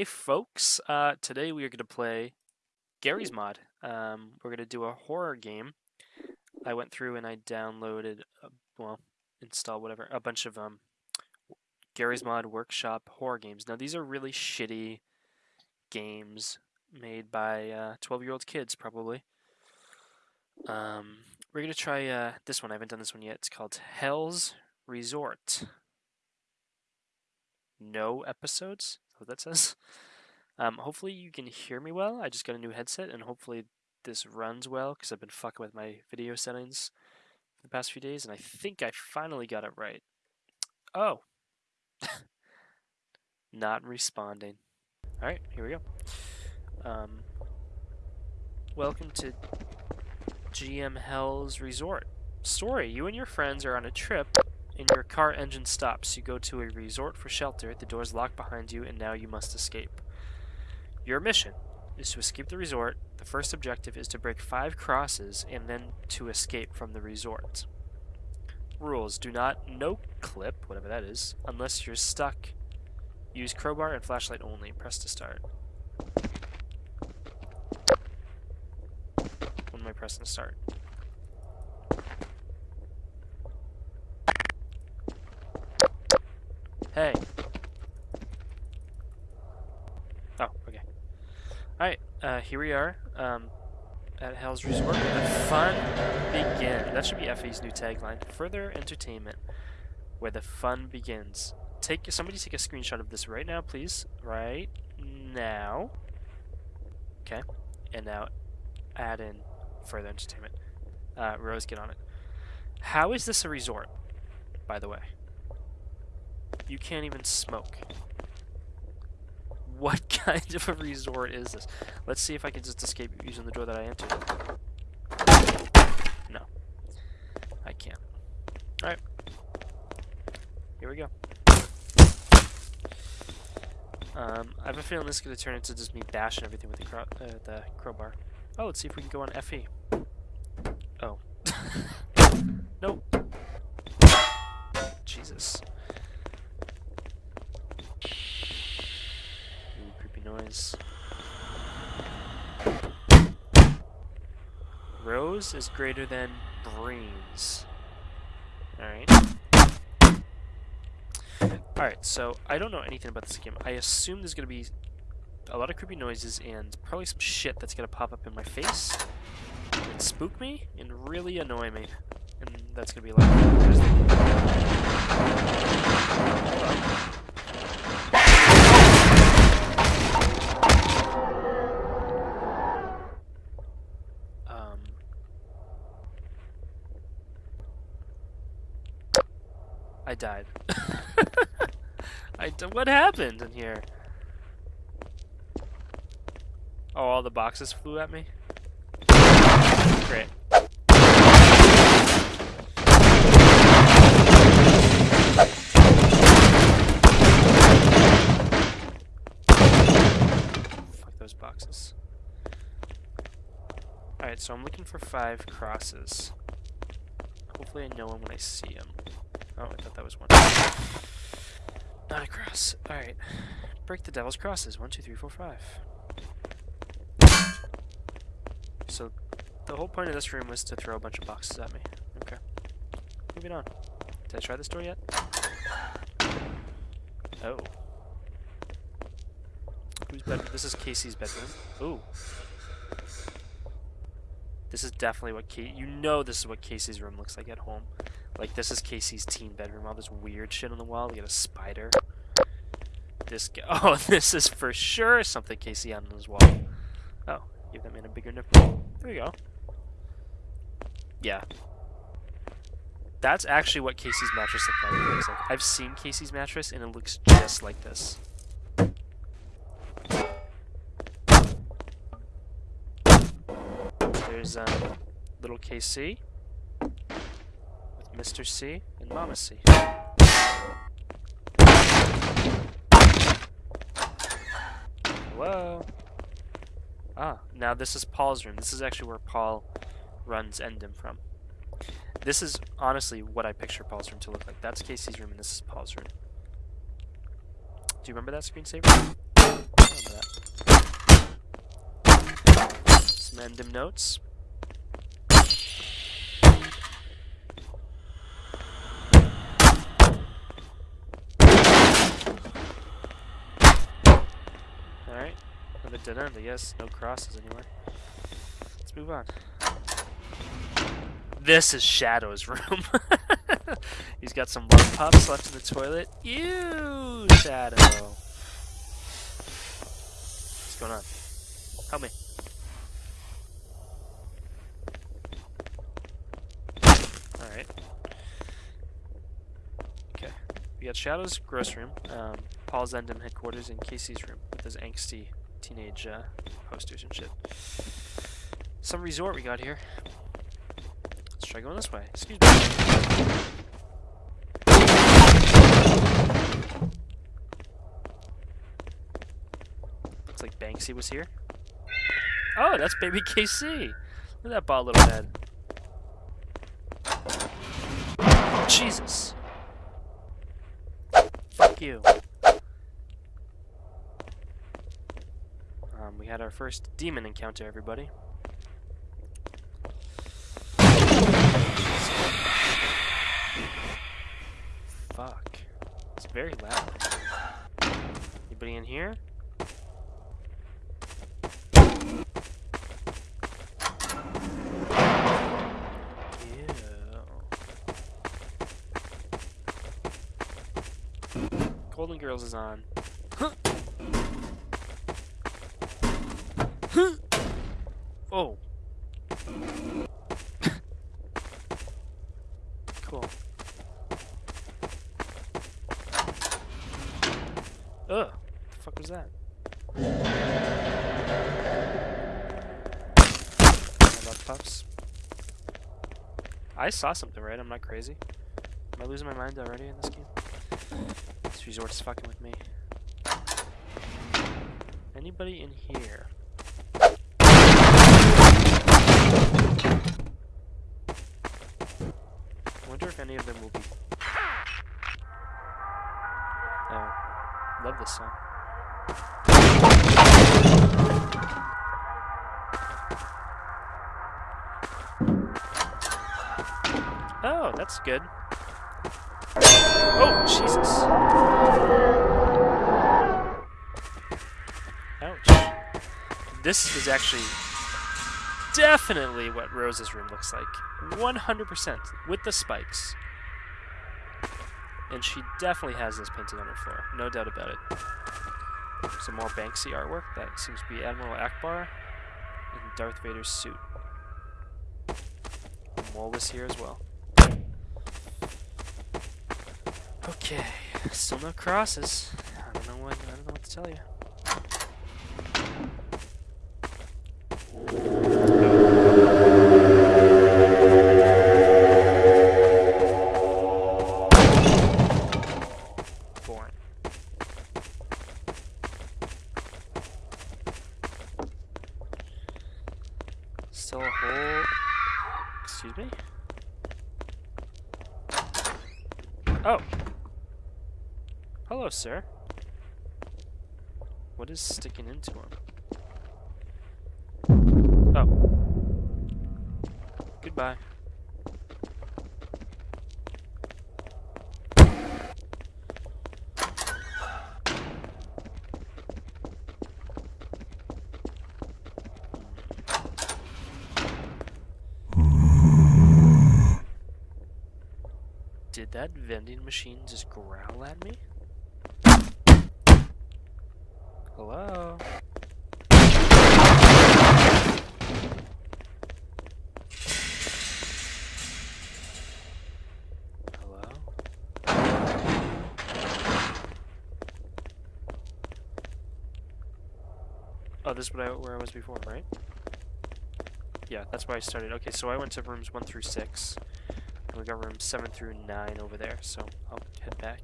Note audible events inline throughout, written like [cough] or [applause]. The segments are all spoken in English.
Hey folks, uh, today we are going to play Garry's Mod. Um, we're going to do a horror game. I went through and I downloaded, uh, well, installed whatever, a bunch of um, Garry's Mod Workshop horror games. Now these are really shitty games made by 12-year-old kids, probably. Um, we're going to try uh, this one. I haven't done this one yet. It's called Hell's Resort. No episodes? What that says. Um, hopefully you can hear me well. I just got a new headset and hopefully this runs well because I've been fucking with my video settings for the past few days and I think I finally got it right. Oh. [laughs] Not responding. Alright, here we go. Um, welcome to GM Hell's Resort. Story, you and your friends are on a trip and your car engine stops. You go to a resort for shelter, the doors lock behind you, and now you must escape. Your mission is to escape the resort. The first objective is to break five crosses and then to escape from the resort. Rules. Do not no clip, whatever that is, unless you're stuck. Use crowbar and flashlight only. Press to start. When am I pressing start? Hey. Oh, okay. Alright, uh, here we are, um, at Hell's Resort. The fun begin. That should be FE's new tagline. Further entertainment, where the fun begins. Take somebody take a screenshot of this right now, please. Right now. Okay. And now add in further entertainment. Uh, Rose, get on it. How is this a resort, by the way? You can't even smoke. What [laughs] kind of a resort is this? Let's see if I can just escape using the door that I entered. No. I can't. Alright. Here we go. Um, I have a feeling this is going to turn into just me bashing everything with the, crow uh, the crowbar. Oh, let's see if we can go on FE. Oh. [laughs] nope. Jesus. Noise. Rose is greater than brains. Alright. Alright, so I don't know anything about this game. I assume there's going to be a lot of creepy noises and probably some shit that's going to pop up in my face and spook me and really annoy me. And that's going to be like... I died. [laughs] I what happened in here? Oh, all the boxes flew at me? Great. Fuck those boxes. Alright, so I'm looking for five crosses. Hopefully I know them when I see them. Oh, I thought that was one. Not a cross. Alright. Break the devil's crosses. One, two, three, four, five. So, the whole point of this room was to throw a bunch of boxes at me. Okay. Moving on. Did I try this door yet? Oh. Whose bed? This is Casey's bedroom. Ooh. This is definitely what Casey... You know this is what Casey's room looks like at home. Like, this is Casey's teen bedroom. All this weird shit on the wall. We got a spider. This guy. [laughs] Oh, this is for sure something Casey had on his wall. Oh, give that man a bigger nipple. There we go. Yeah. That's actually what Casey's mattress looks like. I've seen Casey's mattress, and it looks just like this. There's um, little KC. Mr. C and Mama C. Hello? Ah, now this is Paul's room. This is actually where Paul runs Endem from. This is honestly what I picture Paul's room to look like. That's Casey's room and this is Paul's room. Do you remember that screensaver? I remember that. Some random notes. Alright, dead end, I guess. No crosses anywhere. Let's move on. This is Shadow's [laughs] room. He's got some love pups left in the toilet. Ew, Shadow. What's going on? Help me. Alright. Okay. We got Shadow's gross room, um, Paul Zendem headquarters, and Casey's room with his angsty teenage uh, posters and shit. Some resort we got here. Let's try going this way. Excuse me. Looks like Banksy was here. Oh, that's baby KC. Look at that bald little head. Jesus. Fuck you. Um, we had our first demon encounter, everybody. Fuck. It's very loud. Anybody in here? Golden Girls is on. [laughs] Mm-hmm. oh. [laughs] cool. Ugh. The fuck was that? I puffs. I saw something, right? I'm not crazy. Am I losing my mind already in this game? This resort's fucking with me. Anybody in here? wonder if any of them will be. Oh, love this song. Oh, that's good. Oh, Jesus. Ouch. This is actually definitely what Rose's room looks like. 100% with the spikes. And she definitely has this painting on her floor, no doubt about it. Some more Banksy artwork. That seems to be Admiral Ackbar in Darth Vader's suit. Mole is here as well. Okay, still no crosses. I don't know what I don't know what to tell you. A. Excuse me? Oh. Hello, sir. What is sticking into him? Oh. Goodbye. Did that vending machine just growl at me? Hello? Hello? Oh, this is what I, where I was before, right? Yeah, that's where I started. Okay, so I went to rooms 1 through 6. And we got room 7 through 9 over there, so I'll head back.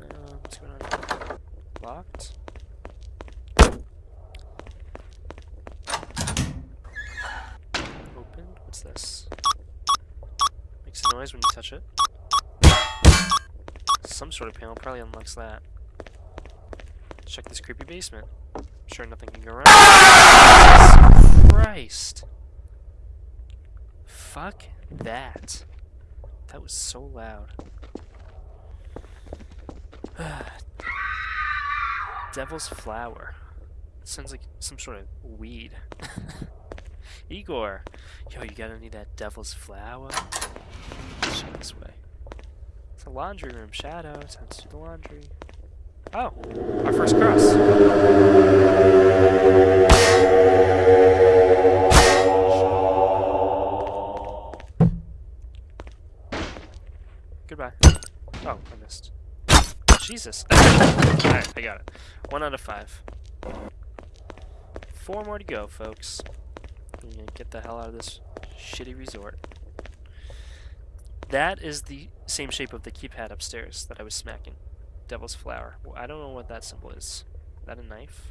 Uh, what's going on? Locked? Open? What's this? Makes a noise when you touch it. Some sort of panel probably unlocks that. check this creepy basement. I'm sure nothing can go wrong. Christ. Fuck that. That was so loud. [sighs] Devil's flower. Sounds like some sort of weed. [laughs] Igor! Yo, you gotta need that devil's flower? This way. It's a laundry room. Shadow. Time to do the laundry. Oh! Our first cross. Jesus. [coughs] Alright, I got it. One out of five. Four more to go, folks. Get the hell out of this shitty resort. That is the same shape of the keypad upstairs that I was smacking. Devil's flower. Well, I don't know what that symbol is. Is that a knife?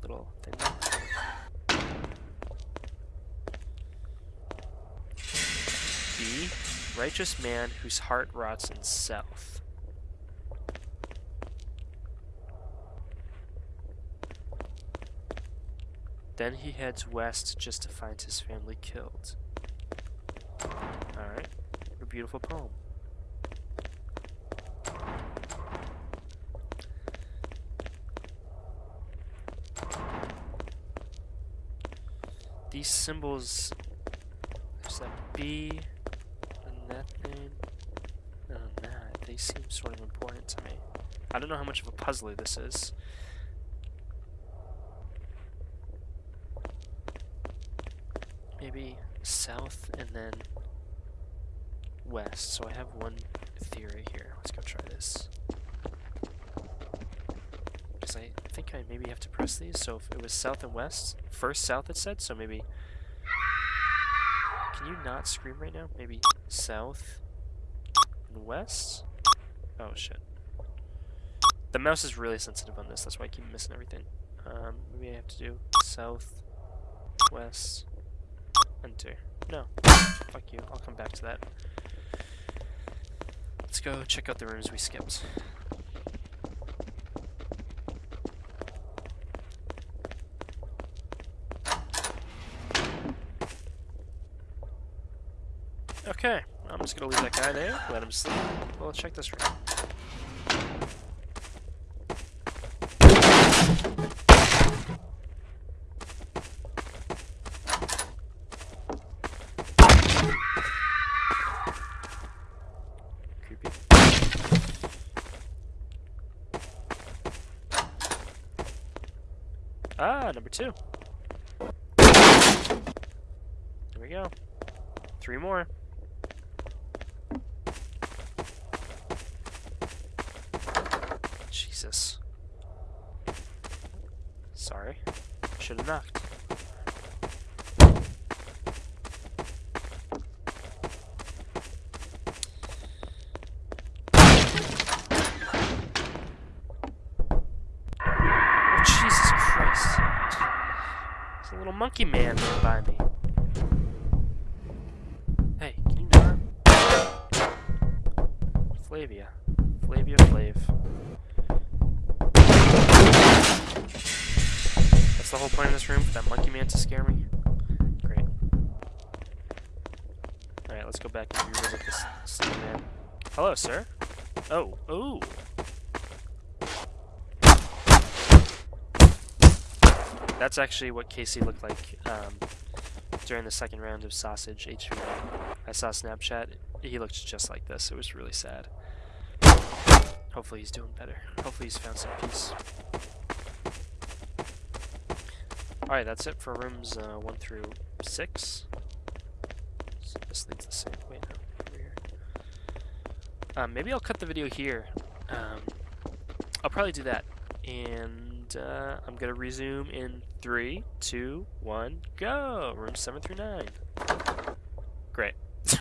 Little thing. B. Righteous man whose heart rots in self. Then he heads west just to find his family killed. Alright. A beautiful poem. These symbols, there's that B and that thing and that, they seem sort of important to me. I don't know how much of a puzzler this is. Maybe south and then west. So I have one theory here. Let's go try this. Because I think I maybe have to press these. So if it was south and west, first south it said, so maybe... Can you not scream right now? Maybe south and west? Oh shit. The mouse is really sensitive on this, that's why I keep missing everything. Um, maybe I have to do south, west, enter. No. Fuck you, I'll come back to that. Let's go check out the rooms we skipped. Okay, I'm just gonna leave that guy there, let him sleep. We'll check this room. Creepy. Ah, number two. There we go. Three more. Jesus. Sorry. Should have knocked. Oh, Jesus Christ. There's a little monkey man right by me. Hey, can you not? Flavia. Flavia Flav. That's the whole point of this room, for that monkey man to scare me? Great. Alright, let's go back and revisit this sleepy man. Hello, sir. Oh, ooh. That's actually what Casey looked like um, during the second round of Sausage HV. I saw Snapchat. He looked just like this. It was really sad. Hopefully he's doing better. Hopefully he's found some peace. Alright, that's it for rooms uh, 1 through 6. So this leads the same way now. Um, maybe I'll cut the video here. Um, I'll probably do that. And uh, I'm going to resume in three, two, one, go! Room 7 through 9. Great.